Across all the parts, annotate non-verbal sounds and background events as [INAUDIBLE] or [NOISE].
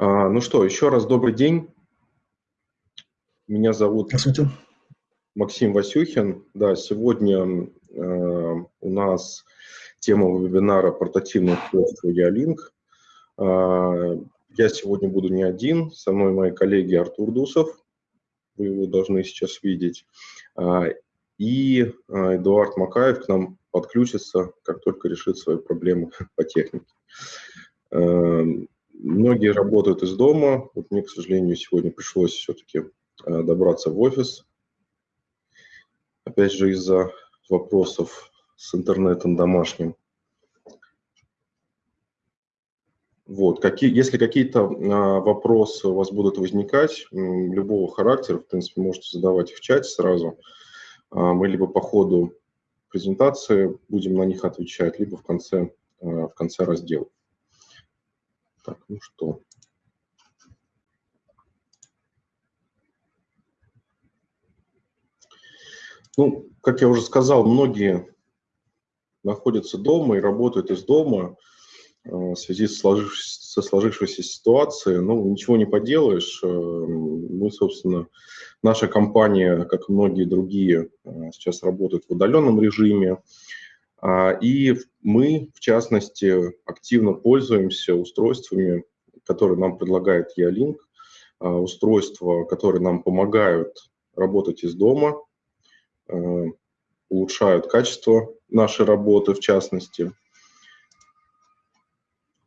А, ну что, еще раз добрый день. Меня зовут Максим Васюхин. Да, сегодня э, у нас тема вебинара «Портативное устройство Ялинк». Э, я сегодня буду не один, со мной мои коллеги Артур Дусов, вы его должны сейчас видеть, э, и э, Эдуард Макаев к нам подключится, как только решит свои проблемы [LAUGHS] по технике. Многие работают из дома. Вот мне, к сожалению, сегодня пришлось все-таки э, добраться в офис. Опять же, из-за вопросов с интернетом домашним. Вот, какие, если какие-то а, вопросы у вас будут возникать, любого характера, в принципе, можете задавать в чате сразу. А, мы либо по ходу презентации будем на них отвечать, либо в конце, а, в конце раздела. Так, ну что. Ну, как я уже сказал, многие находятся дома и работают из дома э, в связи с сложившейся, со сложившейся ситуацией. Ну, ничего не поделаешь. Э, мы, собственно, наша компания, как и многие другие, э, сейчас работает в удаленном режиме. А, и мы, в частности, активно пользуемся устройствами, которые нам предлагает Ялинк, устройства, которые нам помогают работать из дома, а, улучшают качество нашей работы, в частности.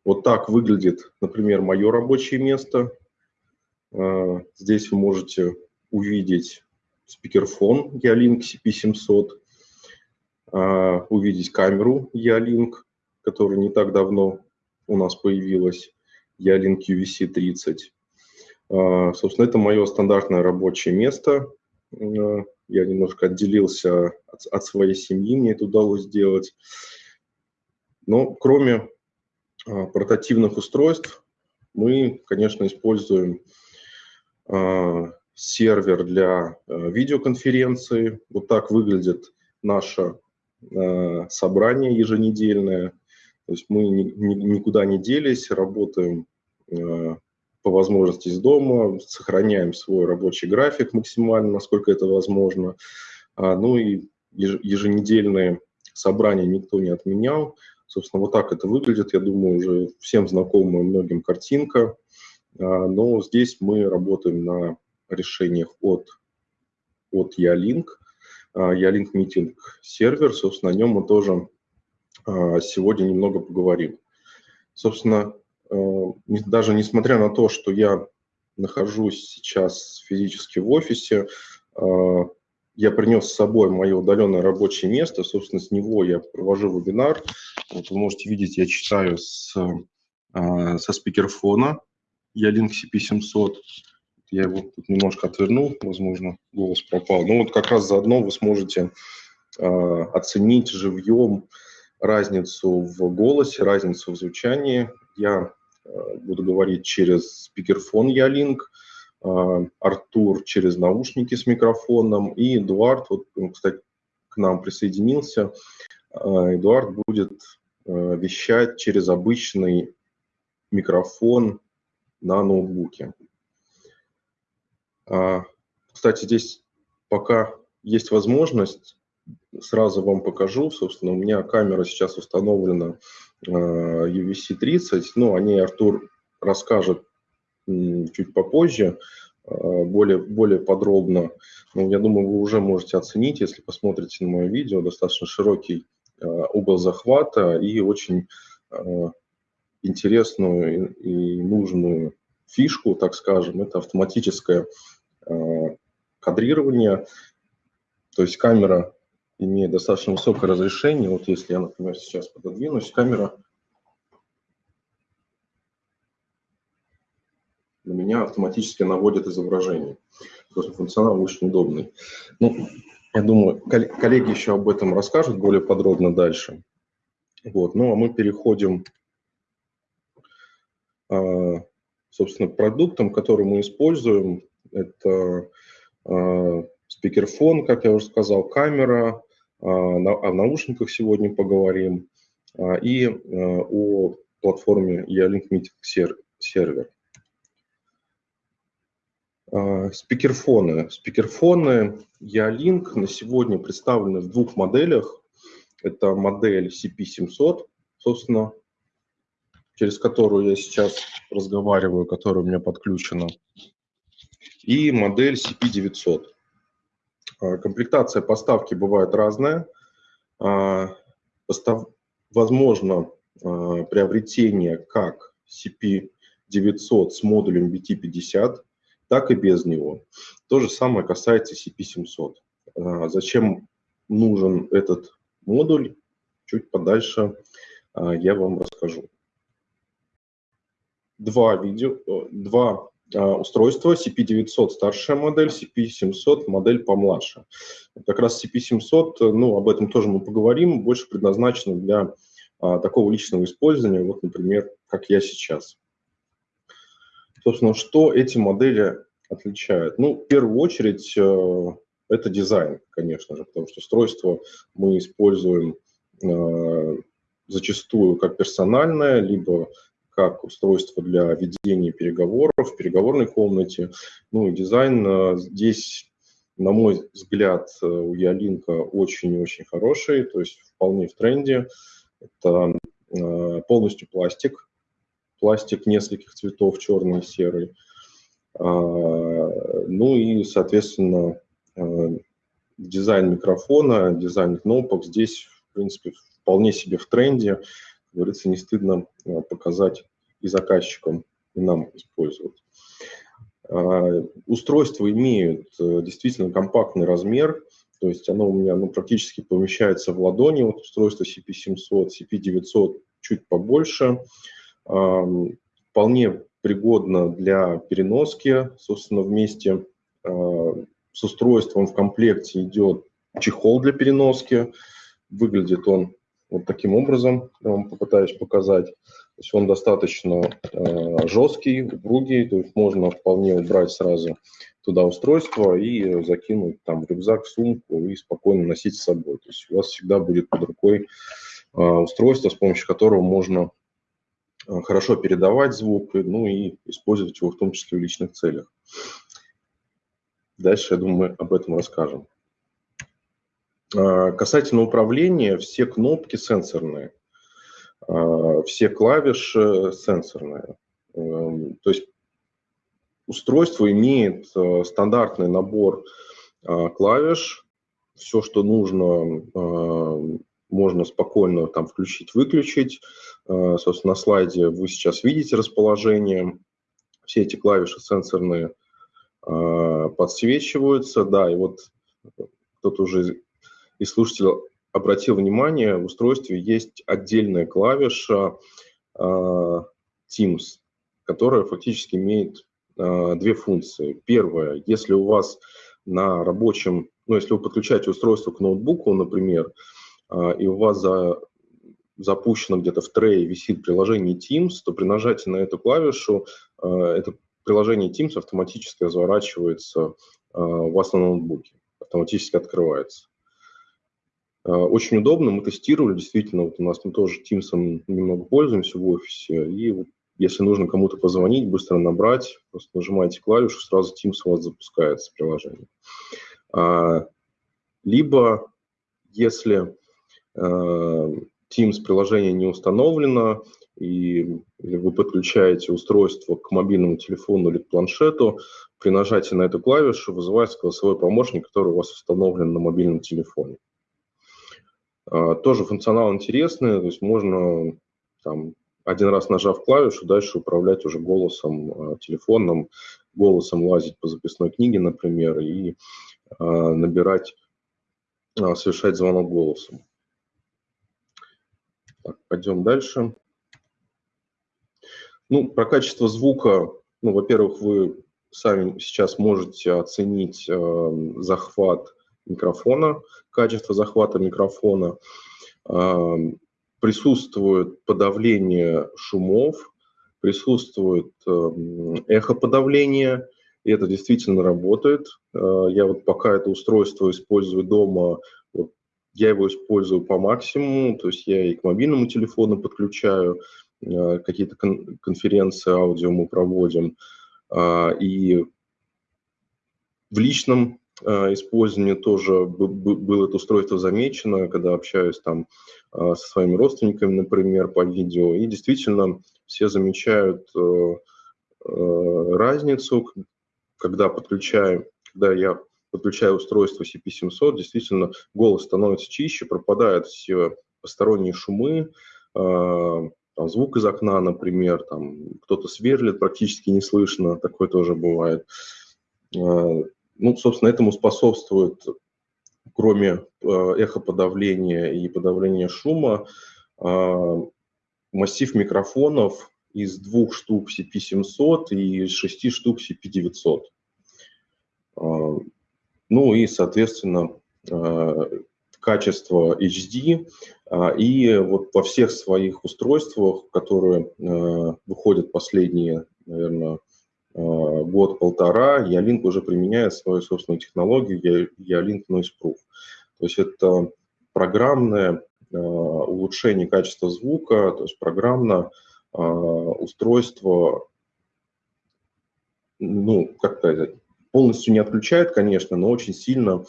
Вот так выглядит, например, мое рабочее место. А, здесь вы можете увидеть спикерфон Ялинк CP700, а, увидеть камеру Ялинк, которая не так давно у нас появилась, Ялинк UVC-30. А, собственно, это мое стандартное рабочее место. А, я немножко отделился от, от своей семьи, мне это удалось сделать. Но кроме портативных устройств, мы, конечно, используем сервер для видеоконференции. Вот так выглядит наше Э, собрание еженедельное. То есть мы никуда не делись, работаем э, по возможности из дома, сохраняем свой рабочий график максимально, насколько это возможно. А, ну и еженедельные собрания никто не отменял. Собственно, вот так это выглядит. Я думаю, уже всем знакомая многим картинка. А, но здесь мы работаем на решениях от, от Ялинк. Ялинк Meeting сервер, собственно, о нем мы тоже а, сегодня немного поговорим. Собственно, э, даже несмотря на то, что я нахожусь сейчас физически в офисе, а, я принес с собой мое удаленное рабочее место, собственно, с него я провожу вебинар. Вот вы можете видеть, я читаю с, а, со спикерфона, я Link CP700. Я его тут немножко отвернул, возможно, голос пропал. Ну вот как раз заодно вы сможете э, оценить живьем разницу в голосе, разницу в звучании. Я э, буду говорить через спикерфон Ялинк, э, Артур через наушники с микрофоном и Эдуард, вот кстати, к нам присоединился. Э, Эдуард будет э, вещать через обычный микрофон на ноутбуке. А, кстати, здесь пока есть возможность, сразу вам покажу. Собственно, у меня камера сейчас установлена UVC-30. Ну, о ней Артур расскажет чуть попозже, а, более, более подробно. Ну, я думаю, вы уже можете оценить, если посмотрите на мое видео, достаточно широкий а, угол захвата и очень интересную и нужную фишку, так скажем, это автоматическое Э, кадрирования. То есть камера имеет достаточно высокое разрешение. Вот если я, например, сейчас пододвинусь, камера на меня автоматически наводит изображение. То функционал очень удобный. Ну, я думаю, коллеги еще об этом расскажут более подробно дальше. Вот. Ну, а мы переходим, э, собственно, к продуктам, которые мы используем это э, спикерфон, как я уже сказал, камера, э, на, о наушниках сегодня поговорим, э, и э, о платформе Meeting сервер. Спикерфоны. Спикерфоны Ялинк на сегодня представлены в двух моделях. Это модель CP700, собственно, через которую я сейчас разговариваю, которая у меня подключена, и модель CP900. А, комплектация поставки бывает разная. А, возможно а, приобретение как CP900 с модулем BT50, так и без него. То же самое касается CP700. Зачем нужен этот модуль, чуть подальше я вам расскажу. Два, видео, два устройства CP900 старшая модель, CP700 модель помладше. Как раз CP700, ну, об этом тоже мы поговорим, больше предназначено для а, такого личного использования, вот, например, как я сейчас. Собственно, что эти модели отличают? Ну, в первую очередь, э, это дизайн, конечно же, потому что устройство мы используем э, зачастую как персональное, либо как устройство для ведения переговоров в переговорной комнате. Ну и дизайн э, здесь, на мой взгляд, э, у Ялинка очень-очень хороший, то есть вполне в тренде. Это э, полностью пластик, пластик нескольких цветов, черный и серый. А, ну и, соответственно, дизайн микрофона, дизайн кнопок здесь, в принципе, вполне себе в тренде говорится, не стыдно а, показать и заказчикам, и нам использовать. А, устройства имеют э, действительно компактный размер, то есть оно у меня ну, практически помещается в ладони, вот устройство CP700, CP900 чуть побольше, вполне пригодно для переноски, собственно, вместе а, с устройством. В комплекте идет чехол для переноски, выглядит он вот таким образом, я вам попытаюсь показать. То есть он достаточно э, жесткий, упругий, то есть можно вполне убрать сразу туда устройство и закинуть там рюкзак, сумку и спокойно носить с собой. То есть у вас всегда будет под рукой э, устройство, с помощью которого можно э, хорошо передавать звук, ну и использовать его в том числе в личных целях. Дальше, я думаю, мы об этом расскажем. А, касательно управления, все кнопки сенсорные, а, все клавиши сенсорные. Эм, то есть устройство имеет э, стандартный набор а, клавиш, все, что нужно, можно спокойно там включить-выключить. Собственно, на слайде вы сейчас видите расположение. Все эти клавиши сенсорные подсвечиваются. Да, и вот кто-то уже и слушатель обратил внимание, в устройстве есть отдельная клавиша uh, Teams, которая фактически имеет uh, две функции. Первая, если у вас на рабочем, ну, если вы подключаете устройство к ноутбуку, например, uh, и у вас за, запущено где-то в трее висит приложение Teams, то при нажатии на эту клавишу это приложение Teams автоматически разворачивается у вас на ноутбуке, автоматически открывается. Э, очень удобно, мы тестировали, действительно, вот у нас мы тоже Teams немного пользуемся в офисе, и если нужно кому-то позвонить, быстро набрать, просто нажимаете клавишу, сразу Teams у вас запускается приложение. А, либо, если э, Teams приложение не установлено, и вы подключаете устройство к мобильному телефону или к планшету, при нажатии на эту клавишу вызывается голосовой помощник, который у вас установлен на мобильном телефоне. А, тоже функционал интересный, то есть можно там, один раз нажав клавишу, дальше управлять уже голосом а, телефонным, голосом лазить по записной книге, например, и а, набирать, совершать звонок голосом. Так, пойдем дальше. Ну, про качество звука, ну, во-первых, вы сами сейчас можете оценить э, захват микрофона, качество захвата микрофона, а, присутствует подавление шумов, присутствует эм, эхоподавление, и это действительно работает. А, я вот пока это устройство использую дома, вот, я его использую по максимуму, то есть я и к мобильному телефону подключаю, а, какие-то конференции аудио мы проводим, и в личном использовании тоже было это устройство замечено, когда общаюсь там со своими родственниками, например, по видео, и действительно все замечают разницу, когда подключаю, когда я подключаю устройство CP700, действительно голос становится чище, пропадают все посторонние шумы, э, там, звук из окна, например, там кто-то сверлит, практически не слышно, такое тоже бывает. Э, ну, собственно, этому способствует, кроме э, эхоподавления и подавления шума, массив микрофонов из двух штук CP700 и из шести штук CP900. Ну и, соответственно, качество HD, и вот во всех своих устройствах, которые э, выходят последние, наверное, э, год-полтора, Ялинк уже применяет свою собственную технологию Ялинк Noise Proof. То есть это программное э, улучшение качества звука, то есть программно устройство, ну, как сказать, полностью не отключает, конечно, но очень сильно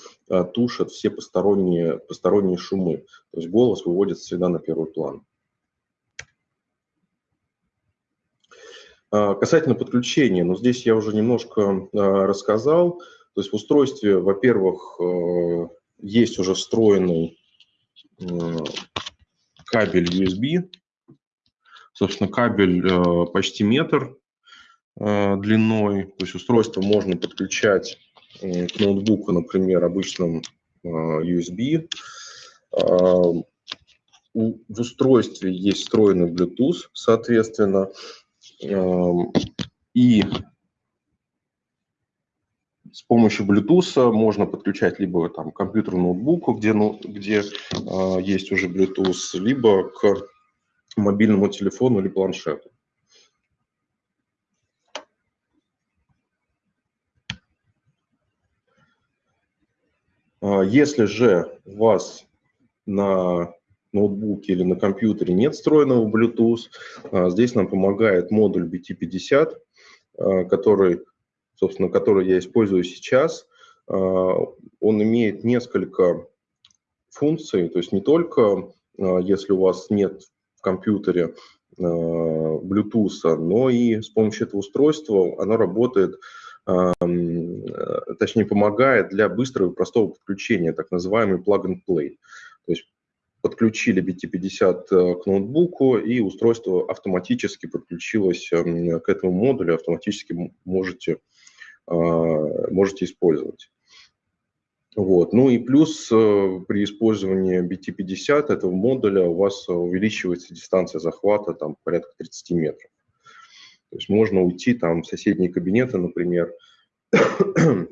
тушит все посторонние, посторонние шумы. То есть голос выводится всегда на первый план. Касательно подключения, ну здесь я уже немножко а, рассказал. То есть в устройстве, во-первых, а, есть уже встроенный а, кабель USB. Собственно, кабель а, почти метр Э, длиной. То есть устройство можно подключать э, к ноутбуку, например, обычным э, USB. В устройстве есть встроенный Bluetooth, соответственно, и с помощью Bluetooth можно подключать либо там компьютер ноутбуку, где, ну, где э, есть уже Bluetooth, либо к мобильному телефону или планшету. А, если же у вас на ноутбуке или на компьютере нет встроенного Bluetooth, а, здесь нам помогает модуль BT50, а, который, собственно, который я использую сейчас. Он имеет несколько функций, то есть не только если у вас нет в компьютере Bluetooth, но и с помощью этого устройства оно работает точнее, помогает для быстрого и простого подключения, так называемый plug-and-play. То есть подключили BT50 э, к ноутбуку, и устройство автоматически подключилось эм, к этому модулю, автоматически можете, э, можете использовать. Вот. Ну и плюс при использовании BT50 этого модуля у вас увеличивается дистанция захвата там порядка 30 метров. То есть можно уйти там в соседние кабинеты, например, [CLEARS THROAT] э,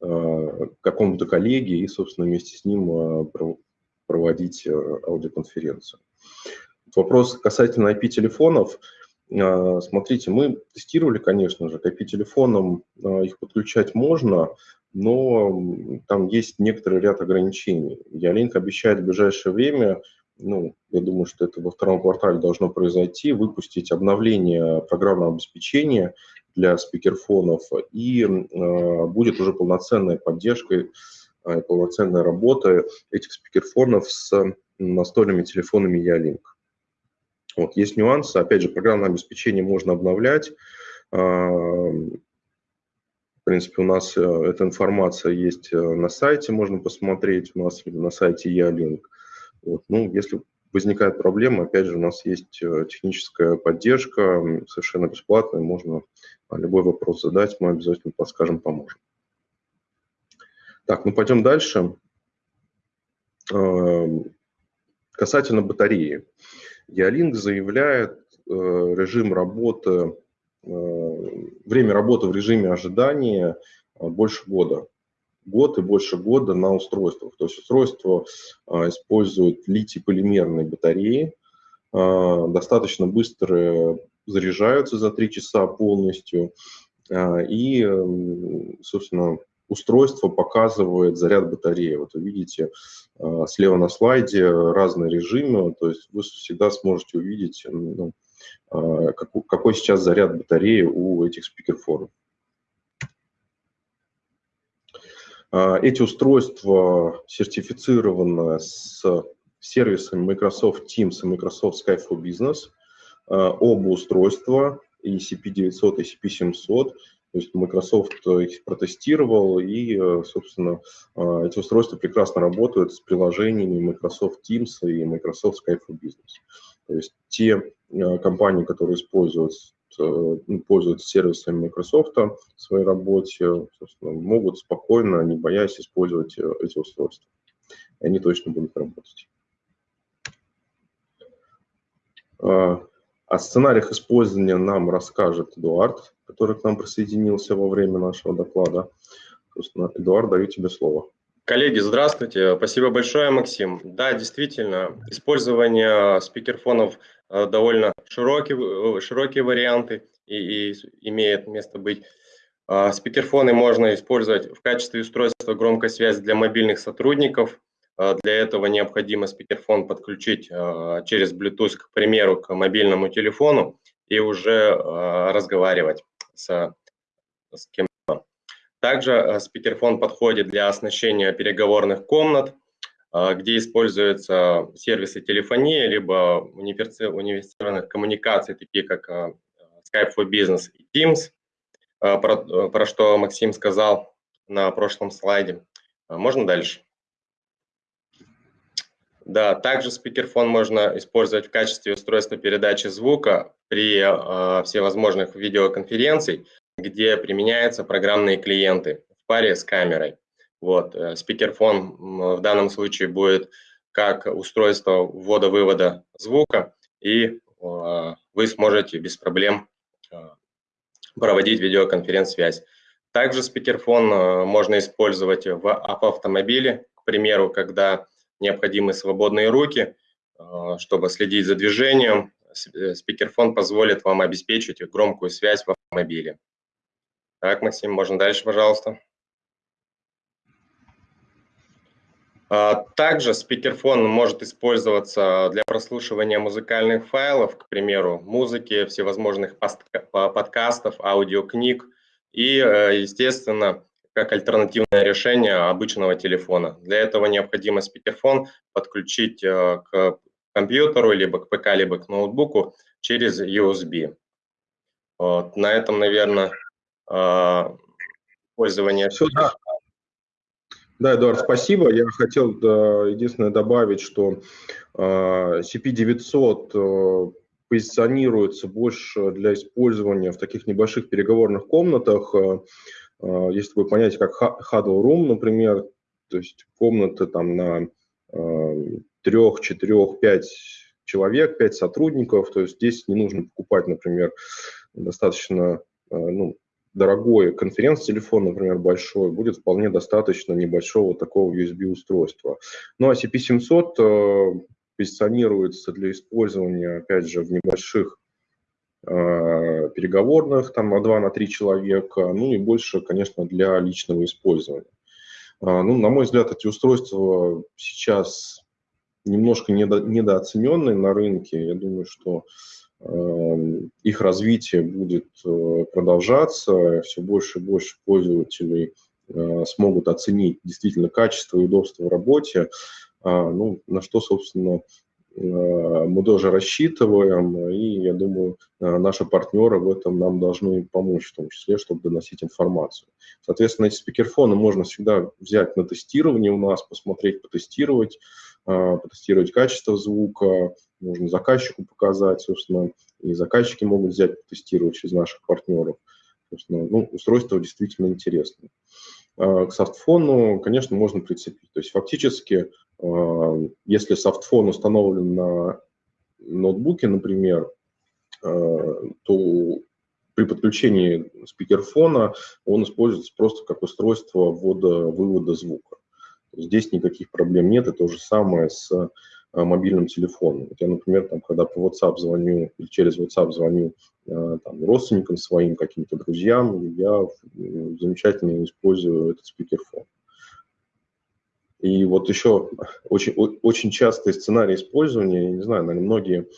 к какому-то коллеге и, собственно, вместе с ним э, проводить э, аудиоконференцию. Вопрос касательно IP-телефонов. Смотрите, мы тестировали, конечно же, к IP-телефонам их подключать можно, но там есть некоторый ряд ограничений. Ялинк обещает в ближайшее время ну, я думаю, что это во втором квартале должно произойти, выпустить обновление программного обеспечения для спикерфонов, и э, будет уже полноценная поддержка, э, полноценная работа этих спикерфонов с настольными телефонами Ялинк. Вот, есть нюансы, опять же, программное обеспечение можно обновлять, э, в принципе, у нас э, эта информация есть э, на сайте, можно посмотреть, у нас на сайте Ялинк. Вот. Ну, если возникает проблема, опять же, у нас есть техническая поддержка, совершенно бесплатная, можно а, любой вопрос задать, мы обязательно подскажем, поможем. Так, ну пойдем дальше. Эм, касательно батареи. Ялинк заявляет э, режим работы, э, время работы в режиме ожидания больше года год и больше года на устройствах. То есть устройство использует литий-полимерные батареи, достаточно быстро заряжаются за 3 часа полностью, и, собственно, устройство показывает заряд батареи. Вот вы видите слева на слайде разные режимы, то есть вы всегда сможете увидеть, ну, какой сейчас заряд батареи у этих спикерфонов. Эти устройства сертифицированы с сервисами Microsoft Teams и Microsoft Skype for Business. Оба устройства, ECP900 и ECP700, то есть Microsoft их протестировал, и, собственно, эти устройства прекрасно работают с приложениями Microsoft Teams и Microsoft Skype for Business. То есть те компании, которые используют ну, пользуются сервисами Microsoft в своей работе, могут спокойно, не боясь использовать эти устройства. И они точно будут работать. О сценариях использования нам расскажет Эдуард, который к нам присоединился во время нашего доклада. Собственно, Эдуард, даю тебе слово. Коллеги, здравствуйте. Спасибо большое, Максим. Да, действительно, использование спикерфонов э, довольно широкие, широкие варианты и, и имеет место быть. А, спикерфоны можно использовать в качестве устройства громкой связи для мобильных сотрудников. А, для этого необходимо спикерфон подключить а, через Bluetooth, к примеру, к мобильному телефону и уже разговаривать с, с кем также э, спикерфон подходит для оснащения переговорных комнат, э, где используются сервисы телефонии, либо унифицированных коммуникаций, такие как э, Skype for Business и Teams, про, про что Максим сказал на прошлом слайде. Можно дальше? Да, также спикерфон можно использовать в качестве устройства передачи звука при э, всевозможных видеоконференций, где применяются программные клиенты в паре с камерой. Вот, э, спикерфон в данном случае будет как устройство ввода-вывода звука, и э, вы сможете без проблем э, проводить видеоконференц-связь. Также спикерфон можно использовать в автомобиле, к примеру, когда необходимы свободные руки, чтобы следить за движением. Спикерфон позволит вам обеспечить громкую связь в автомобиле. Так, Максим, можно дальше, пожалуйста. А, также спикерфон может использоваться для прослушивания музыкальных файлов, к примеру, музыки, всевозможных подкастов, аудиокниг и, э, естественно, как альтернативное решение обычного телефона. Для этого необходимо спикерфон подключить э, к компьютеру, либо к ПК, либо к ноутбуку через USB. Вот. На этом, наверное, а, пользования. Все, да. Да, Эдуард, спасибо. Я хотел единственное добавить, что CP900 а, позиционируется больше для использования в таких небольших переговорных комнатах. А, есть такое понятие, как huddle room, например, то есть комнаты там на трех, четырех, пять человек, пять сотрудников. То есть здесь не нужно покупать, например, достаточно ну, дорогой конференц-телефон, например, большой, будет вполне достаточно небольшого такого USB-устройства. Ну а CP700 э, позиционируется для использования, опять же, в небольших э, переговорных, там на 2 на 3 человека, ну и больше, конечно, для личного использования. Э, ну, на мой взгляд, эти устройства сейчас немножко недо, недооцененные на рынке. Я думаю, что Эм, их развитие будет э, продолжаться, все больше и больше пользователей э, смогут оценить действительно качество и удобство в работе, а, ну, на что, собственно, э, мы тоже рассчитываем, и я думаю, наши партнеры в этом нам должны помочь, в том числе, чтобы доносить информацию. Соответственно, эти спикерфоны можно всегда взять на тестирование у нас, посмотреть, потестировать, потестировать качество звука, можно заказчику показать, собственно, и заказчики могут взять, тестировать через наших партнеров. Собственно, ну, устройство действительно интересное. А, к софтфону, конечно, можно прицепить. То есть фактически, а, если софтфон установлен на ноутбуке, например, а, то при подключении спикерфона он используется просто как устройство ввода-вывода звука. Здесь никаких проблем нет. И то же самое с Э, мобильным телефоном. Я, например, там, когда по WhatsApp звоню или через WhatsApp звоню э, там, родственникам своим, каким-то друзьям, я замечательно использую этот спикерфон. И вот еще очень, очень частый сценарий использования, я не знаю, наверное, многие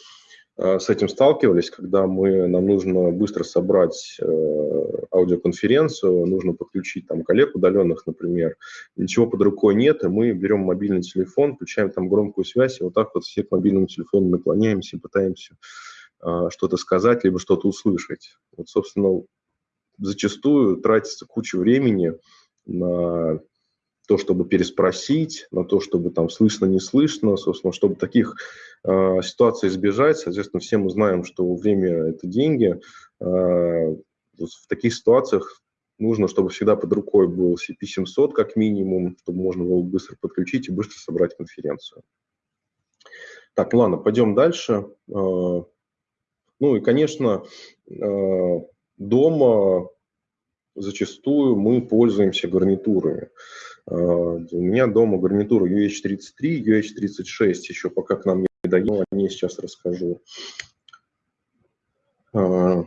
с этим сталкивались, когда мы, нам нужно быстро собрать э, аудиоконференцию, нужно подключить там коллег удаленных, например, ничего под рукой нет, и мы берем мобильный телефон, включаем там громкую связь, и вот так вот все к мобильному телефону наклоняемся и пытаемся э, что-то сказать, либо что-то услышать. Вот, собственно, зачастую тратится куча времени на то, чтобы переспросить, на то, чтобы там слышно, не слышно, собственно, чтобы таких э, ситуаций избежать. Соответственно, все мы знаем, что время – это деньги. Э, в таких ситуациях нужно, чтобы всегда под рукой был CP700 как минимум, чтобы можно было быстро подключить и быстро собрать конференцию. Так, ладно, пойдем дальше. Э, ну и, конечно, э, дома зачастую мы пользуемся гарнитурами. А, у меня дома гарнитура UH33, UH36, еще пока к нам не дойдем, о ней сейчас расскажу. А,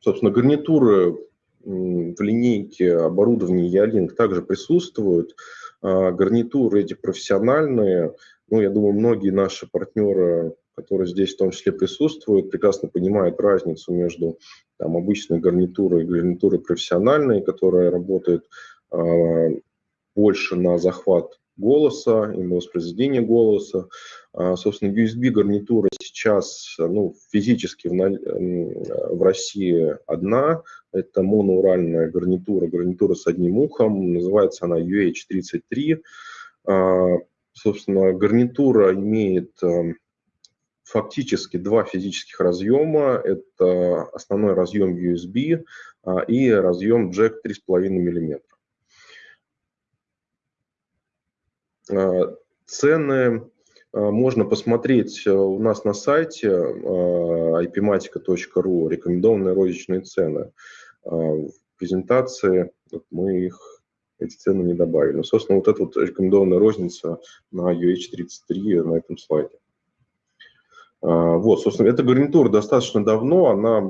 собственно, гарнитуры в линейке оборудования Ялинк также присутствуют. А, гарнитуры эти профессиональные. Ну, я думаю, многие наши партнеры которые здесь в том числе присутствуют, прекрасно понимают разницу между там, обычной гарнитурой и гарнитурой профессиональной, которая работает э, больше на захват голоса и на воспроизведение голоса. А, собственно, USB-гарнитура сейчас ну, физически в, в России одна. Это моноуральная гарнитура, гарнитура с одним ухом. Называется она UH33. А, собственно, гарнитура имеет фактически два физических разъема. Это основной разъем USB а, и разъем джек 3,5 мм. А, цены а, можно посмотреть у нас на сайте ipmatica.ru, рекомендованные розничные цены. В презентации мы их, эти цены не добавили. Ну, собственно, вот эта вот рекомендованная розница на UH33 на этом слайде. А, вот, собственно, эта гарнитура достаточно давно, она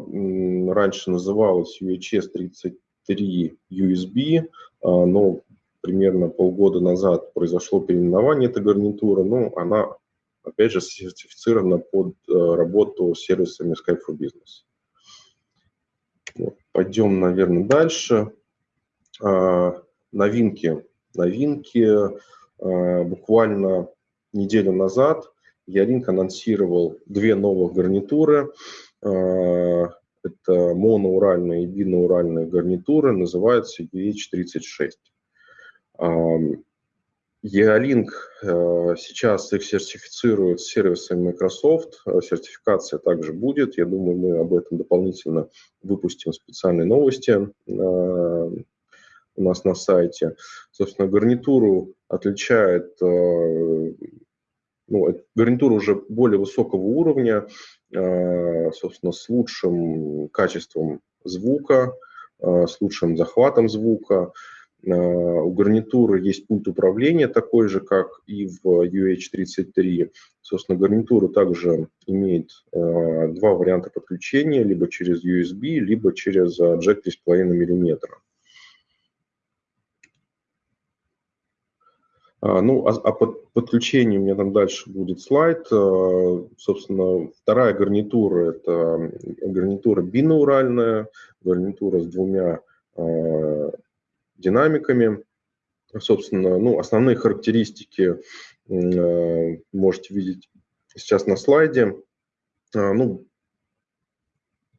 раньше называлась UHS 33 USB, но примерно полгода назад произошло переименование этой гарнитуры, но она, опять же, сертифицирована под э, работу с сервисами Skype for Business. Вот, пойдем, наверное, дальше. А, новинки. Новинки а, буквально неделю назад Яринг анонсировал две новых гарнитуры. А, это моноуральные и биноуральные гарнитуры, называются UH36. E-Link а, сейчас их сертифицирует сервисами Microsoft, сертификация также будет, я думаю, мы об этом дополнительно выпустим специальные новости а, у нас на сайте. Собственно, гарнитуру отличает ну, гарнитура уже более высокого уровня, э, собственно, с лучшим качеством звука, э, с лучшим захватом звука. Э, у гарнитуры есть пульт управления такой же, как и в UH33. Собственно, гарнитура также имеет два варианта подключения, либо через USB, либо через джек 3,5 мм. Ну, а, а под подключение у меня там дальше будет слайд. А, собственно, вторая гарнитура – это гарнитура бинауральная, гарнитура с двумя динамиками. Собственно, ну, основные характеристики можете видеть сейчас на слайде. Ну,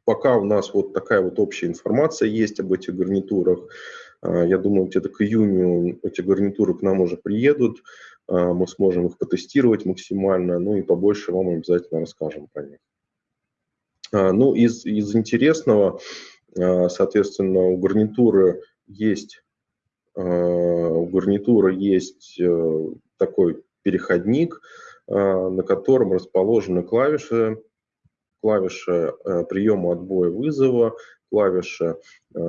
пока у нас вот такая вот общая информация есть об этих гарнитурах. А, я думаю, где-то к июню эти гарнитуры к нам уже приедут, а, мы сможем их потестировать максимально, ну и побольше вам обязательно расскажем про них. А, ну, из, из интересного, соответственно, у гарнитуры есть, у гарнитуры есть э, такой переходник, на котором расположены клавиши, клавиши э, приема отбоя вызова, клавиши э,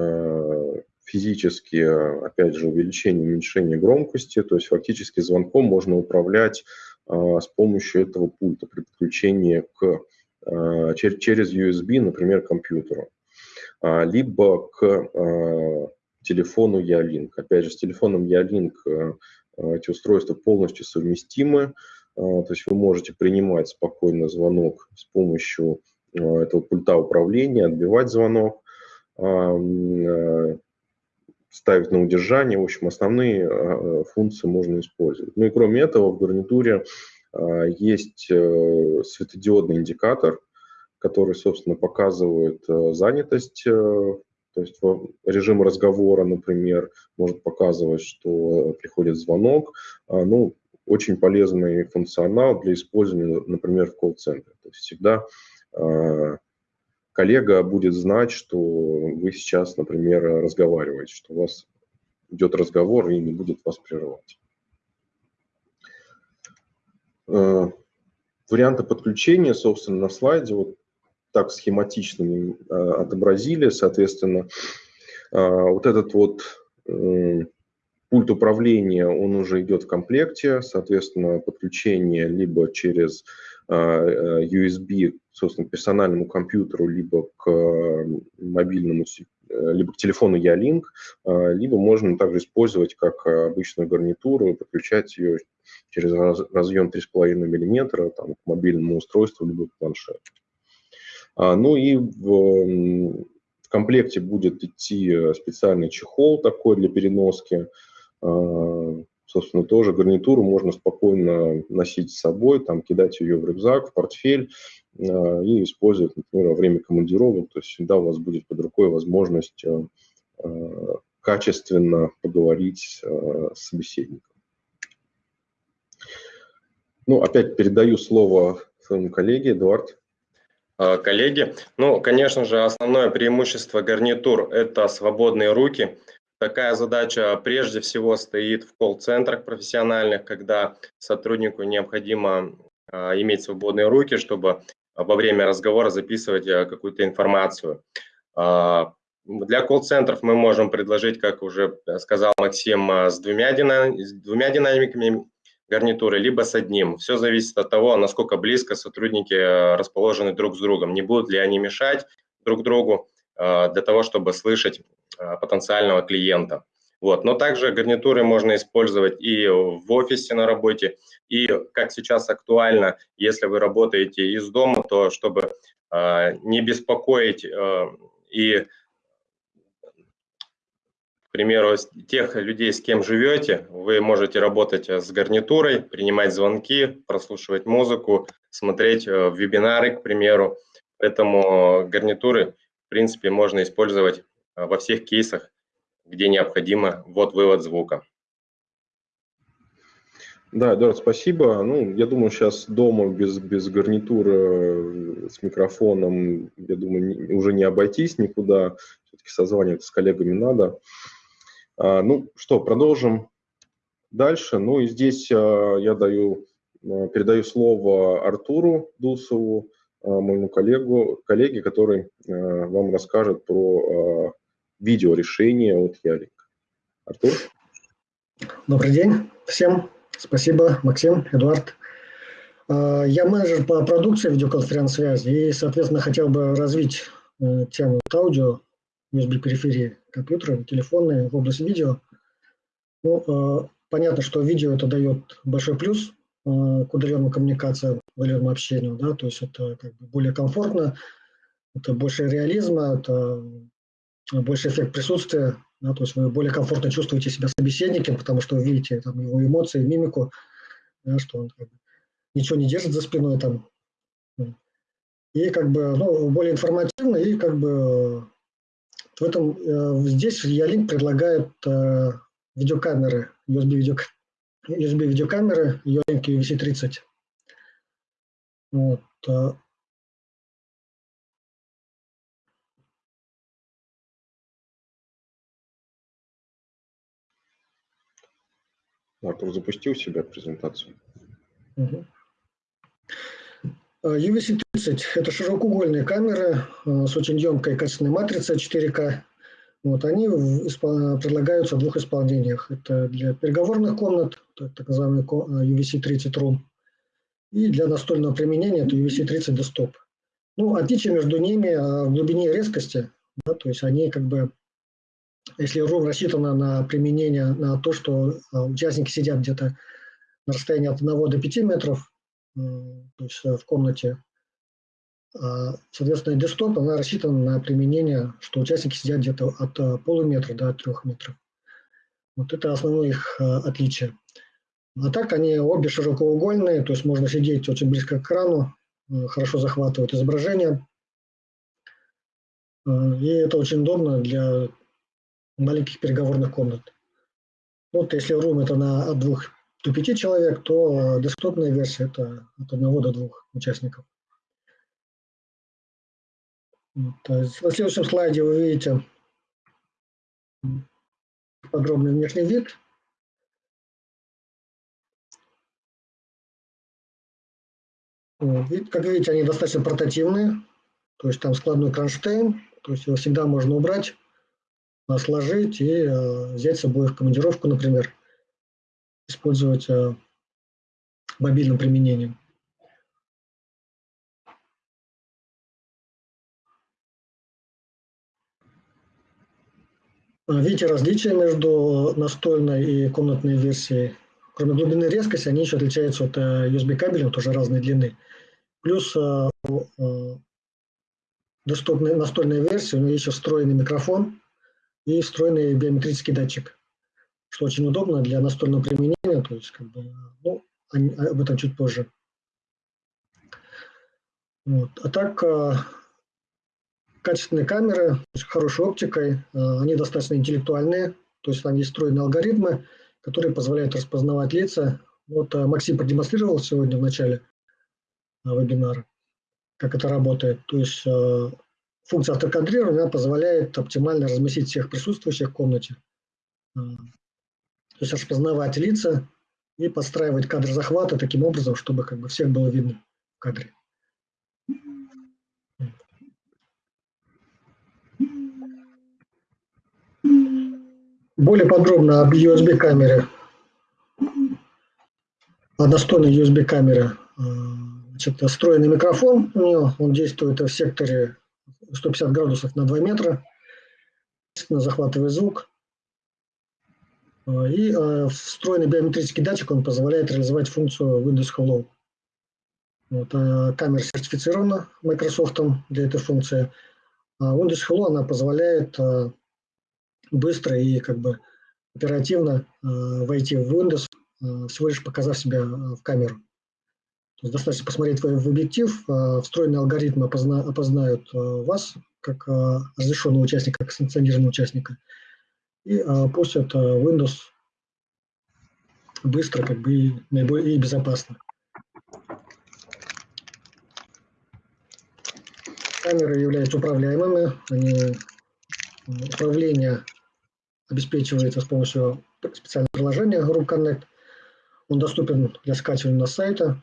физически, опять же, увеличение, уменьшение громкости, то есть фактически звонком можно управлять а, с помощью этого пульта при подключении к, чер, через USB, например, к компьютеру, а, либо к телефону Ялинк. Опять же, с телефоном Ялинк а, эти устройства полностью совместимы, то есть вы можете принимать спокойно звонок с помощью этого пульта управления, отбивать звонок, ставить на удержание. В общем, основные функции можно использовать. Ну и кроме этого в гарнитуре есть э, светодиодный индикатор, который, собственно, показывает э, занятость э, то есть режим разговора, например, может показывать, что приходит звонок. А, ну, очень полезный функционал для использования, например, в колл-центре. То есть всегда а, коллега будет знать, что вы сейчас, например, разговариваете, что у вас идет разговор и не будет вас прерывать. А, варианты подключения, собственно, на слайде вот так схематично отобразили, соответственно, вот этот вот пульт управления, он уже идет в комплекте, соответственно, подключение либо через USB, собственно, персональному компьютеру, либо к мобильному, либо к телефону Ялинк, либо можно также использовать как обычную гарнитуру, подключать ее через разъем 3,5 мм там, к мобильному устройству, либо к планшету. А, ну и в, в комплекте будет идти специальный чехол такой для переноски. Собственно, тоже гарнитуру можно спокойно носить с собой, там, кидать ее в рюкзак, в портфель а, и использовать, например, во время командировок. То есть всегда у вас будет под рукой возможность качественно поговорить с собеседником. Ну, опять передаю слово своему коллеге, Эдуард. Коллеги, ну, конечно же, основное преимущество гарнитур – это свободные руки. Такая задача прежде всего стоит в колл-центрах профессиональных, когда сотруднику необходимо а, иметь свободные руки, чтобы во время разговора записывать а, какую-то информацию. Для колл-центров мы можем предложить, как уже сказал Максим, с двумя, с двумя динамиками гарнитуры, либо с одним. Все зависит от того, насколько близко сотрудники расположены друг с другом. Не будут ли они мешать друг другу для того, чтобы слышать потенциального клиента. Вот. Но также гарнитуры можно использовать и в офисе на работе, и, как сейчас актуально, если вы работаете из дома, то чтобы не беспокоить и примеру, тех людей, с кем живете, вы можете работать э, с гарнитурой, принимать звонки, прослушивать музыку, смотреть э, вебинары, к примеру. Поэтому гарнитуры, в принципе, можно использовать э, во всех кейсах, где необходимо ввод-вывод звука. Да, Эдуард, спасибо. Ну, я думаю, сейчас дома без, без гарнитуры с микрофоном, я думаю, уже не обойтись никуда. Все-таки созваниваться с коллегами надо. А, ну что, продолжим дальше. Ну и здесь а, я даю, а, передаю слово Артуру Дусову, моему коллегу, коллеге, который вам расскажет про видеорешение от Ялик. Артур? Добрый день всем. Спасибо, Максим, Эдуард. Я менеджер по продукции видеоконференц-связи и, соответственно, хотел бы развить э, тему аудио USB-периферии компьютера, телефоны в области видео. Ну, э, понятно, что видео это дает большой плюс э, к удаленным коммуникациям, удаленному общению, да, то есть это как бы более комфортно, это больше реализма, это больше эффект присутствия, да, то есть вы более комфортно чувствуете себя собеседником, потому что вы видите там, его эмоции, мимику, да, что он как бы, ничего не держит за спиной там. И как бы ну, более информативно и как бы в этом, э, здесь Ялинк предлагает э, видеокамеры, USB, видео, USB видеокамеры Ялинк UVC-30. Вот. Артур запустил себя презентацию. Угу. UVC-30 – это широкоугольные камеры э, с очень емкой качественной матрицей 4К. Вот, они предлагаются в двух исполнениях. Это для переговорных комнат, так называемый UVC-30 Room, и для настольного применения это UVC-30 Desktop. Ну, отличие между ними а, в глубине резкости, да, то есть они как бы, если Room рассчитана на применение, на то, что а, участники сидят где-то на расстоянии от 1 до 5 метров, то есть в комнате. А, соответственно, десктоп, она рассчитана на применение, что участники сидят где-то от полуметра до 3 метров. Вот это основное их отличие. А так они обе широкоугольные, то есть можно сидеть очень близко к экрану, хорошо захватывают изображение. И это очень удобно для маленьких переговорных комнат. Вот если room это на от двух до пяти человек, то десктопная версия это от одного до двух участников. На следующем слайде вы видите подробный внешний вид. Как видите, они достаточно портативные, то есть там складной кронштейн, то есть его всегда можно убрать, сложить и э, взять с собой в командировку, например, использовать э, мобильным применением. Видите различия между настольной и комнатной версией. Кроме глубины резкости, они еще отличаются от э, USB кабелем, тоже разной длины. Плюс доступной настольной версии у есть еще встроенный микрофон и встроенный биометрический датчик, что очень удобно для настольного применения, то есть как бы, ну, об этом чуть позже. Вот. А так, а, качественные камеры с хорошей оптикой, а, они достаточно интеллектуальные, то есть там есть встроенные алгоритмы, которые позволяют распознавать лица. Вот а, Максим продемонстрировал сегодня в начале вебинара как это работает. То есть функция автокадрирования позволяет оптимально разместить всех присутствующих в комнате. Э, то есть распознавать лица и подстраивать кадр захвата таким образом, чтобы как бы всех было видно в кадре. Более подробно об USB-камере, о достойной USB-камере э, Значит, встроенный микрофон у него, он действует в секторе 150 градусов на 2 метра, захватывает звук. И э, встроенный биометрический датчик, он позволяет реализовать функцию Windows Hello. Вот, э, камера сертифицирована Microsoft для этой функции. А Windows Hello она позволяет быстро и как бы оперативно войти в Windows, всего лишь показав себя в камеру. То есть достаточно посмотреть в объектив, а, встроенные алгоритмы опозна, опознают а, вас как а, разрешенного участника, как санкционированного участника, и пустят Windows быстро как бы и, наиболее, безопасно. Камеры являются управляемыми, они, управление обеспечивается с помощью специального приложения Group Connect. Он доступен для скачивания на сайта,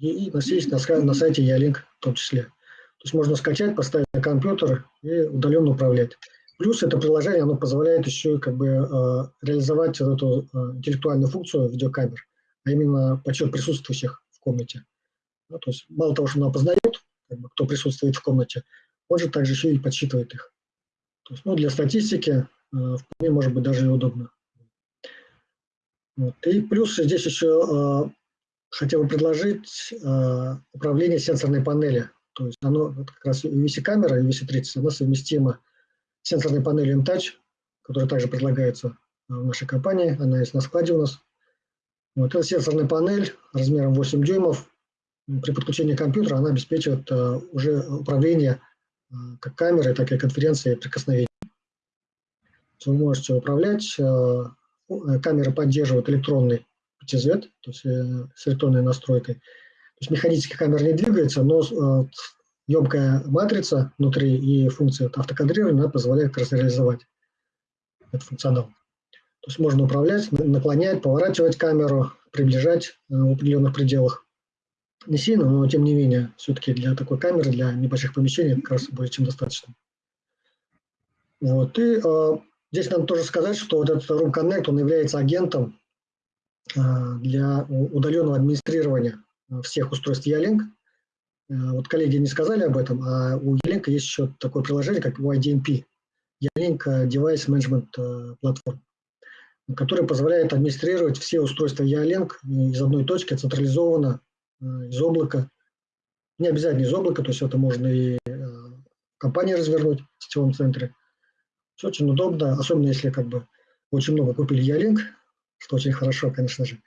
и есть на, на сайте Ялинк в том числе. То есть можно скачать, поставить на компьютер и удаленно управлять. Плюс это приложение, оно позволяет еще как бы э, реализовать вот эту э, интеллектуальную функцию видеокамер, а именно подсчет присутствующих в комнате. Ну, то есть мало того, что оно опознает, как бы, кто присутствует в комнате, он же также еще и подсчитывает их. То есть, ну, для статистики э, вполне может быть даже и удобно. Вот. И плюс здесь еще хотел предложить э, управление сенсорной панели. То есть оно как раз UVC-камера, UVC-30, она совместима с сенсорной панелью M-Touch, которая также предлагается э, в нашей компании, она есть на складе у нас. Вот эта сенсорная панель размером 8 дюймов. При подключении компьютера она обеспечивает э, уже управление как камерой, так и конференцией прикосновений. Вы можете управлять, э камера поддерживает электронный PTZ, то есть э, с электронной настройкой. То есть механически камера не двигается, но э, емкая матрица внутри и функция автокадрирования позволяет как реализовать этот функционал. То есть можно управлять, наклонять, поворачивать камеру, приближать э, в определенных пределах. Не сильно, но тем не менее, все-таки для такой камеры, для небольших помещений как раз более чем достаточно. Вот. И э, здесь надо тоже сказать, что вот этот Room Connect, он является агентом для удаленного администрирования а, всех устройств Ялинк. Вот коллеги не сказали об этом, а у Ялинк есть еще такое приложение, как YDMP, Ялинк Device Management Platform. который позволяет администрировать все устройства Ялинк из одной точки, централизованно, из облака. Не обязательно из облака, то есть это можно и в компании развернуть в сетевом центре. Все очень удобно, особенно если как бы очень много купили Ялинк, что очень хорошо, конечно же.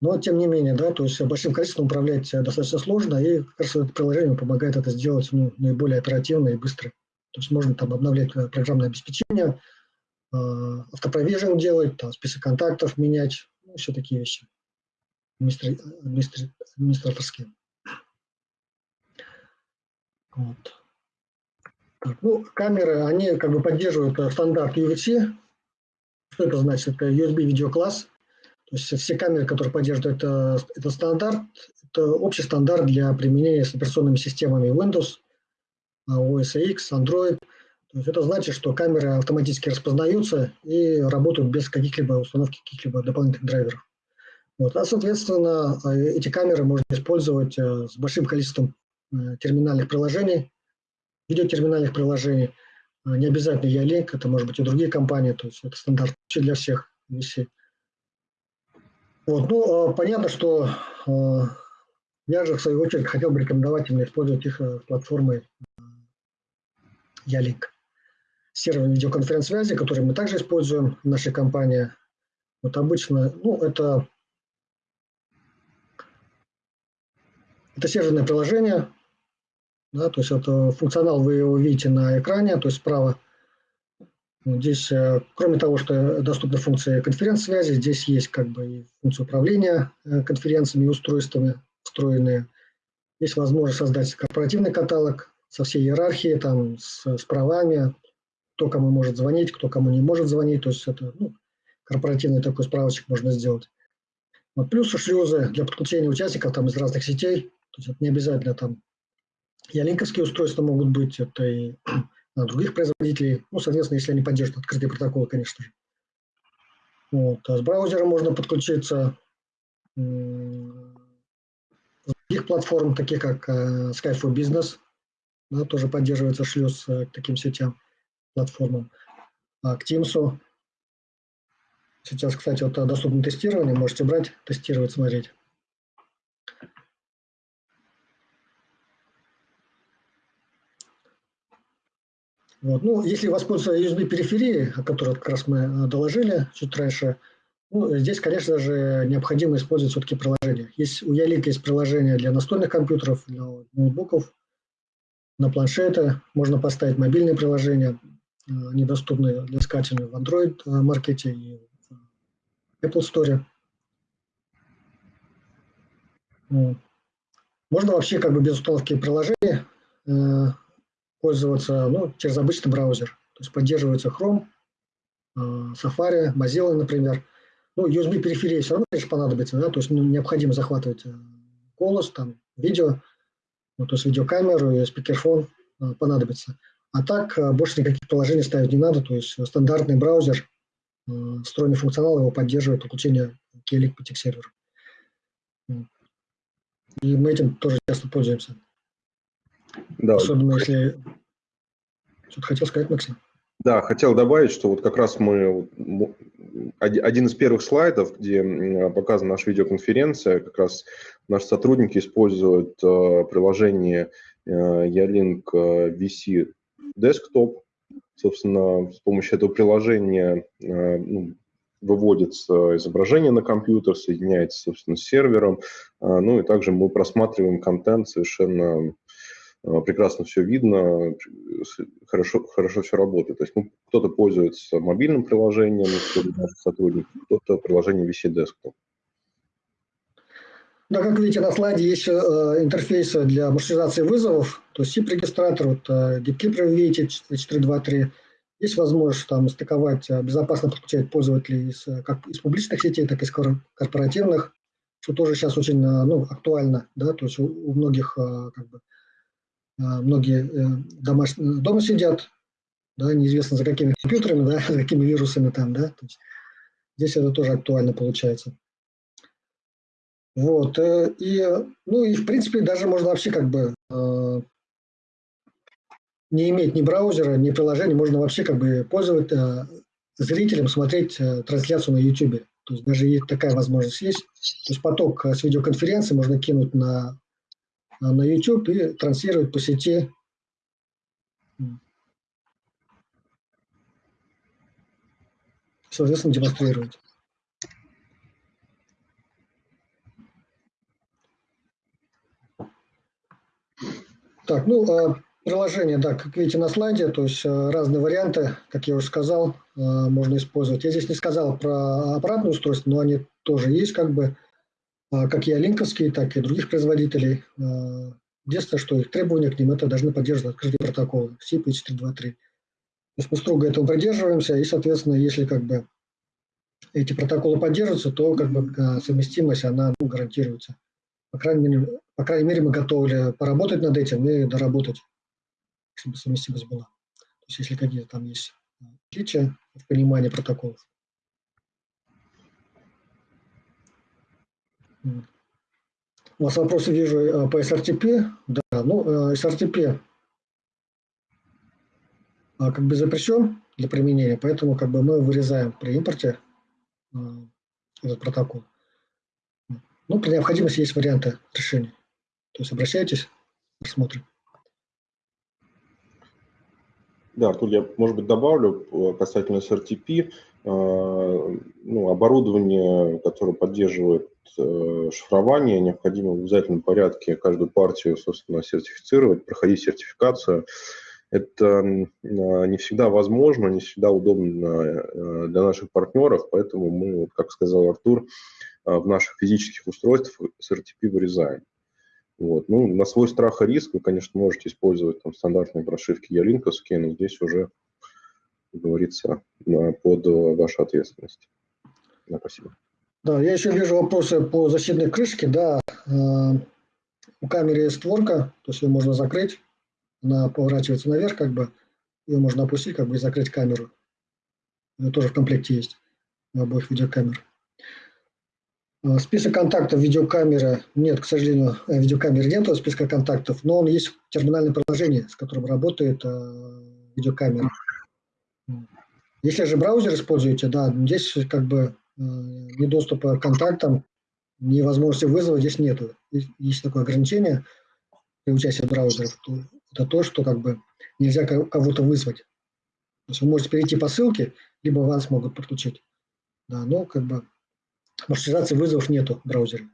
Но тем не менее, да, то есть большим количеством управлять достаточно сложно, и как раз это приложение помогает это сделать ну, наиболее оперативно и быстро. То есть можно там обновлять э, программное обеспечение, э, автопровижен делать, там, список контактов менять, ну, все такие вещи администраторские. Вот. Ну, камеры, они как бы поддерживают э, стандарт UVC. Что это значит? Это USB видеокласс. То есть все камеры, которые поддерживают это, это стандарт, это общий стандарт для применения с операционными системами Windows, OS X, Android. То есть это значит, что камеры автоматически распознаются и работают без каких-либо установки каких-либо дополнительных драйверов. Вот. А, соответственно, эти камеры можно использовать э, с большим количеством э, терминальных приложений, видеотерминальных приложений. Не обязательно Ялink, это может быть и другие компании, то есть это стандарт для всех вещей. Вот, ну, а, понятно, что а, я же, в свою очередь, хотел бы рекомендовать именно использовать их э, платформы Ялink. Сервер видеоконференц-связи, который мы также используем в нашей компании. Вот обычно, ну, это, это серверное приложение, да, то есть это функционал вы его видите на экране, то есть справа Здесь, э, кроме того, что доступны функции конференц-связи, здесь есть как бы и функция управления э, конференциями и устройствами встроенные. Есть возможность создать корпоративный каталог со всей иерархией, там, с, с правами, кто кому может звонить, кто кому не может звонить. То есть это ну, корпоративный такой справочек можно сделать. Вот, плюс шлюзы для подключения участников там, из разных сетей. То есть это не обязательно там ялинковские устройства могут быть, это и [CLEARS THROAT] других производителей, ну, соответственно, если они поддерживают открытые протоколы, конечно же. Вот. А с браузера можно подключиться с других платформ, таких как э, Skype for Business, да, тоже поддерживается шлюз э, к таким сетям, платформам, а к Teams. Сейчас, кстати, вот доступно тестирование, можете брать, тестировать, смотреть. Вот. Ну, если воспользоваться USB-периферией, о которой как раз мы э, доложили чуть раньше, ну, здесь, конечно же, необходимо использовать все-таки приложения. Есть, у Ялик есть приложение для настольных компьютеров, для ноутбуков, на планшеты. Можно поставить мобильные приложения, э, они доступны для скачивания в Android-маркете э, и в Apple Store. Можно вообще как бы без установки приложений пользоваться ну, через обычный браузер. То есть поддерживается Chrome, э, Safari, Mozilla, например. Ну, USB-периферия все равно, конечно, понадобится, да, то есть ну, необходимо захватывать э, голос, там, видео, ну, то есть видеокамеру и спикерфон э, понадобится. А так больше никаких приложений ставить не надо, то есть стандартный браузер, встроенный функционал его поддерживает подключение к Elite серверу. И мы этим тоже часто пользуемся. Да. Особенно если... Что-то хотел сказать, Максим? Да, хотел добавить, что вот как раз мы один из первых слайдов, где показана наша видеоконференция, как раз наши сотрудники используют э, приложение э, Ялink э, VC Desktop. Собственно, с помощью этого приложения ну, выводится изображение на компьютер, соединяется, собственно, с сервером. Ну и также мы просматриваем контент совершенно прекрасно все видно, хорошо, хорошо все работает. То есть ну, кто-то пользуется мобильным приложением, наших сотрудников, кто-то приложением VC Desktop. Да, как видите, на слайде есть э, интерфейсы для маршрутизации вызовов, то есть SIP-регистратор, вот э, DeepKeeper, вы видите, 423. Есть возможность там стыковать, э, безопасно подключать пользователей из, как из публичных сетей, так и из корпоративных, что тоже сейчас очень ну, актуально, да, то есть у, у многих как бы, многие э, домаш... дома сидят, да, неизвестно за какими компьютерами, да, [LAUGHS] за какими вирусами там, да, то есть здесь это тоже актуально получается. Вот, э, и, ну и в принципе даже можно вообще как бы э, не иметь ни браузера, ни приложения, можно вообще как бы пользоваться, зрителям смотреть трансляцию на YouTube. То есть даже есть такая возможность есть. То есть поток с видеоконференции можно кинуть на, на YouTube и транслировать по сети соответственно, демонстрировать. Так, ну, а приложение, да, как видите на слайде, то есть а, разные варианты, как я уже сказал, а, можно использовать. Я здесь не сказал про аппаратное устройство, но они тоже есть, как бы, как и линковские, так и других производителей. Единственное, что их требования к ним, это должны поддерживать открытые протоколы SIP H323. То есть мы строго этого придерживаемся, и, соответственно, если как бы эти протоколы поддерживаются, то как бы совместимость, она ну, гарантируется. По крайней, мере, по крайней мере, мы готовы поработать над этим и доработать, чтобы совместимость была. То есть если какие-то там есть отличия в понимании протоколов. У вас вопросы вижу э, по SRTP. Да, ну, SRTP э, как бы запрещен для применения, поэтому как бы мы вырезаем при импорте э, этот протокол. Ну, при необходимости есть варианты решения. То есть обращайтесь, посмотрим. Да, тут я, может быть, добавлю касательно SRTP. Ну, оборудование, которое поддерживает шифрование, необходимо в обязательном порядке каждую партию, собственно, сертифицировать, проходить сертификацию. Это не всегда возможно, не всегда удобно э, для наших партнеров, поэтому мы, как сказал Артур, э, в наших физических устройствах SRTP вырезаем. Вот. Ну, на свой страх и риск вы, конечно, можете использовать там, стандартные прошивки ялинковские, но здесь уже, говорится, под вашу ответственность. Да, спасибо. Да, я еще вижу вопросы по защитной крышке. Да, э, у камеры есть створка, то есть ее можно закрыть. Она поворачивается наверх, как бы, ее можно опустить, как бы, и закрыть камеру. Это тоже в комплекте есть у обоих видеокамер. Э, список контактов видеокамеры нет, к сожалению, э, видеокамеры нет списка контактов, но он есть в терминальном приложении, с которым работает видеокамера. Если же браузер используете, да, здесь как бы Э, ни доступа к контактам, ни возможности вызова здесь нету. Есть такое ограничение при участии браузеров. Это то, что как бы нельзя кого-то вызвать. То есть вы можете перейти по ссылке, либо вас могут подключить. Да, но как бы маршрутизации вызовов нету в браузере.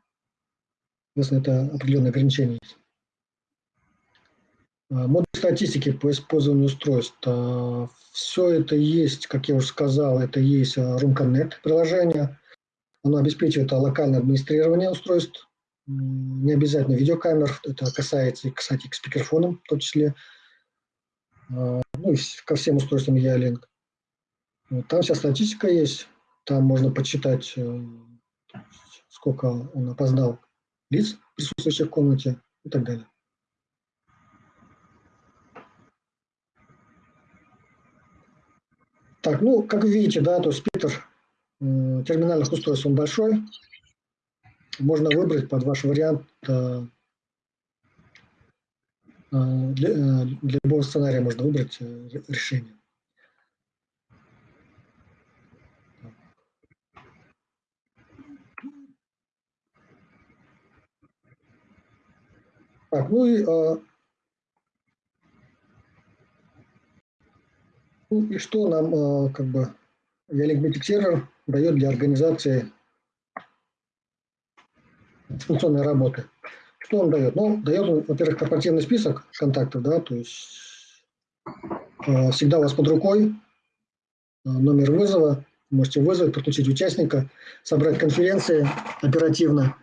Соответственно, это определенное ограничение есть. А, модуль статистики по использованию устройств. А, Все это есть, как я уже сказал, это есть а, Room Connect приложение. Оно обеспечивает локальное администрирование устройств. Не обязательно видеокамер, это касается, кстати, к спикерфонам в том числе. Ну и ко всем устройствам E-Link. Там вся статистика есть, там можно почитать, э, сколько он опознал лиц, присутствующих в комнате и так далее. Так, ну, как вы видите, да, то спектр э, терминальных устройств он большой. Можно выбрать под ваш вариант э, э для, э, для любого сценария можно выбрать решение. Так, ну и И что нам э, как бы Ялинк сервер дает для организации функционной работы? Что он дает? Ну, дает, во-первых, корпоративный список контактов, да, то есть э, всегда у вас под рукой э, номер вызова, можете вызвать, подключить участника, собрать конференции оперативно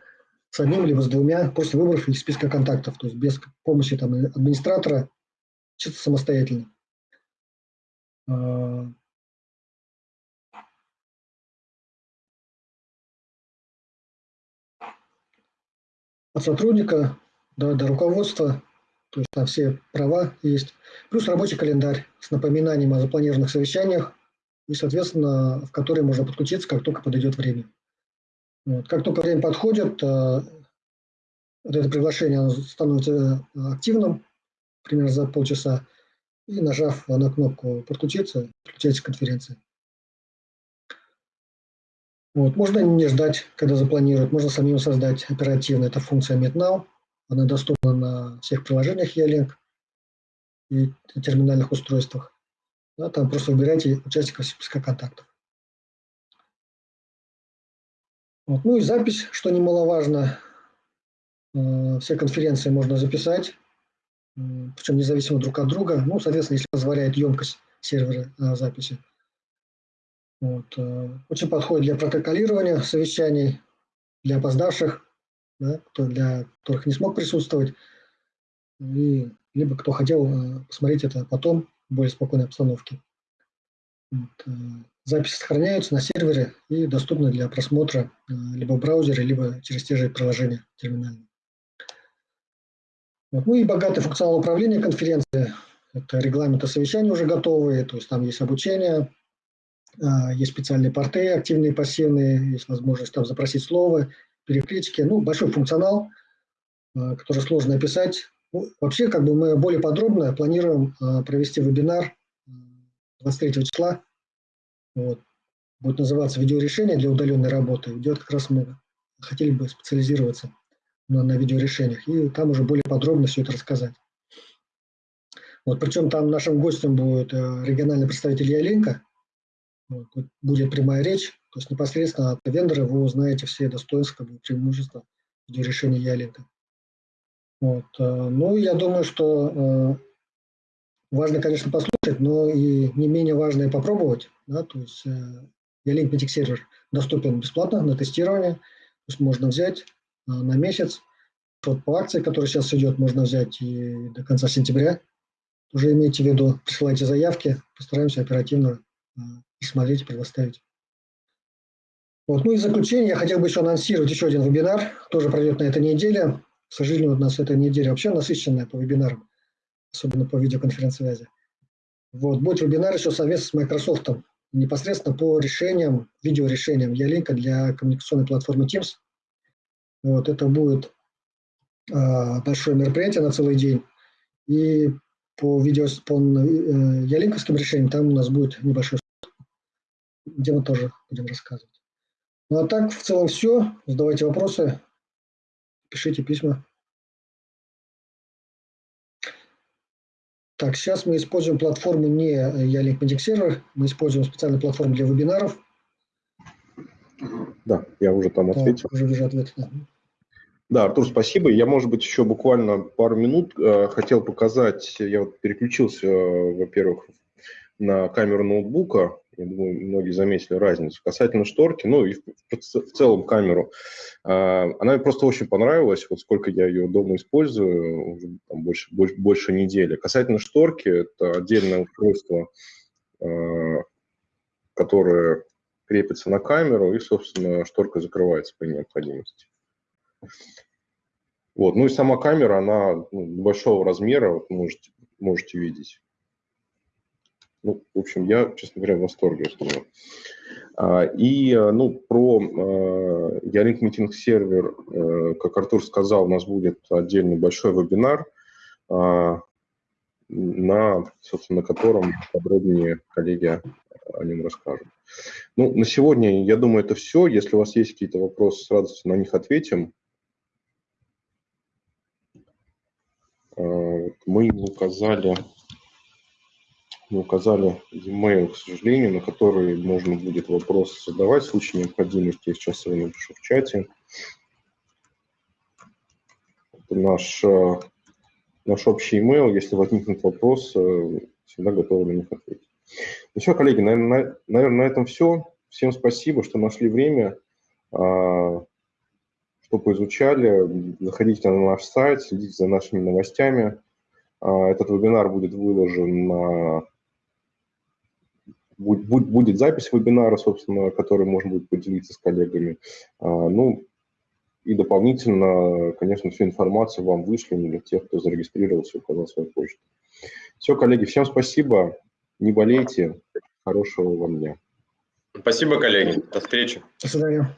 с одним либо с двумя, после выбрав из списка контактов, то есть без помощи там, администратора, чисто самостоятельно. А, от сотрудника до, до руководства, то есть там все права есть, плюс рабочий календарь с напоминанием о запланированных совещаниях и, соответственно, в который можно подключиться, как только подойдет время. Вот. Как только время подходит, а, это приглашение становится активным, примерно за полчаса, и нажав на кнопку «Подключиться», подключается к конференции. Вот. Можно не ждать, когда запланируют, можно самим создать оперативно. Это функция MeetNow. Она доступна на всех приложениях E-Link и терминальных устройствах. Да, там просто выбирайте участников списка контактов. Вот. Ну и запись, что немаловажно. Э, все конференции можно записать, причем независимо друг от друга. Ну, соответственно, если позволяет емкость сервера э, записи. Вот. Э, очень подходит для протоколирования совещаний, для опоздавших, да, кто, для которых не смог присутствовать, и, либо кто хотел э, посмотреть это потом в более спокойной обстановке. Вот. Записи сохраняются на сервере и доступны для просмотра либо в браузере, либо через те же приложения терминальные. Вот. Ну и богатый функционал управления конференции. Это регламенты совещания уже готовые, то есть там есть обучение, а, есть специальные порты, активные, пассивные, есть возможность там запросить слово, переклички. Ну, большой функционал, а, который сложно описать. Ну, вообще, как бы мы более подробно планируем а, провести вебинар 23 числа. Вот. Будет называться «Видеорешение для удаленной работы». Идет как раз мы хотели бы специализироваться на, на видеорешениях, и там уже более подробно все это рассказать. Вот, причем там нашим гостем будет э, региональный представитель Ялинка, вот, будет прямая речь, то есть непосредственно от вендора вы узнаете все достоинства, как бы, преимущества решения Ялинка. Вот. Э, ну, я думаю, что э, важно, конечно, послушать, но и не менее важно и попробовать. Да? То есть Ялинк Meeting сервер доступен бесплатно на тестирование, то есть можно взять на месяц. Вот по акции, которая сейчас идет, можно взять и до конца сентября. Уже имейте в виду, присылайте заявки, постараемся оперативно смотреть, предоставить. Вот. Ну и в заключение я хотел бы еще анонсировать еще один вебинар, тоже пройдет на этой неделе. К сожалению, у нас эта неделя вообще насыщенная по вебинарам, особенно по видеоконференц-связи. Вот. Будет вебинар еще совместно с Microsoft, непосредственно по решениям, видеорешениям Ялинка для коммуникационной платформы Teams. Вот. Это будет э, большое мероприятие на целый день. И по видео по э, ялинковским решениям там у нас будет небольшой где мы тоже будем рассказывать. Ну а так, в целом все. Задавайте вопросы, пишите письма. Так, сейчас мы используем платформу не Ялинк Medic Server, мы используем специальную платформу для вебинаров. Да, я уже там ответил. Да, уже вижу ответ. Да. Да, Артур, спасибо. Я, может быть, еще буквально пару минут э, хотел показать. Я вот переключился, э, во-первых, на камеру ноутбука. Я думаю, многие заметили разницу. Касательно шторки, ну и в, в целом камеру, э, она мне просто очень понравилась, вот сколько я ее дома использую, уже там больше, больше, больше недели. Касательно шторки, это отдельное устройство, э, которое крепится на камеру, и, собственно, шторка закрывается по необходимости. Вот. Ну и сама камера, она ну, большого размера, вот можете, можете видеть. Ну, в общем, я, честно говоря, в восторге от нее. А, и, ну, про э, Ялинк Митинг сервер, э, как Артур сказал, у нас будет отдельный большой вебинар, э, на, собственно, котором подробнее коллеги о нем расскажут. Ну, на сегодня, я думаю, это все. Если у вас есть какие-то вопросы, с радостью на них ответим. Э, мы не указали, не указали e-mail, к сожалению, на который можно будет вопрос задавать в случае необходимости. Я сейчас его напишу в чате. Это наш, э, наш общий email. Если возникнут вопросы, всегда готовы на них ответить. Ну все, коллеги, наверное, наверное, на этом все. Всем спасибо, что нашли время а, что поизучали, заходите на наш сайт, следите за нашими новостями. А, этот вебинар будет выложен на... Будет запись вебинара, собственно, который можно будет поделиться с коллегами. А, ну, и дополнительно, конечно, всю информацию вам вышлем для тех, кто зарегистрировался и указал свою почту. Все, коллеги, всем спасибо. Не болейте. Хорошего вам дня. Спасибо, коллеги. До встречи. До свидания.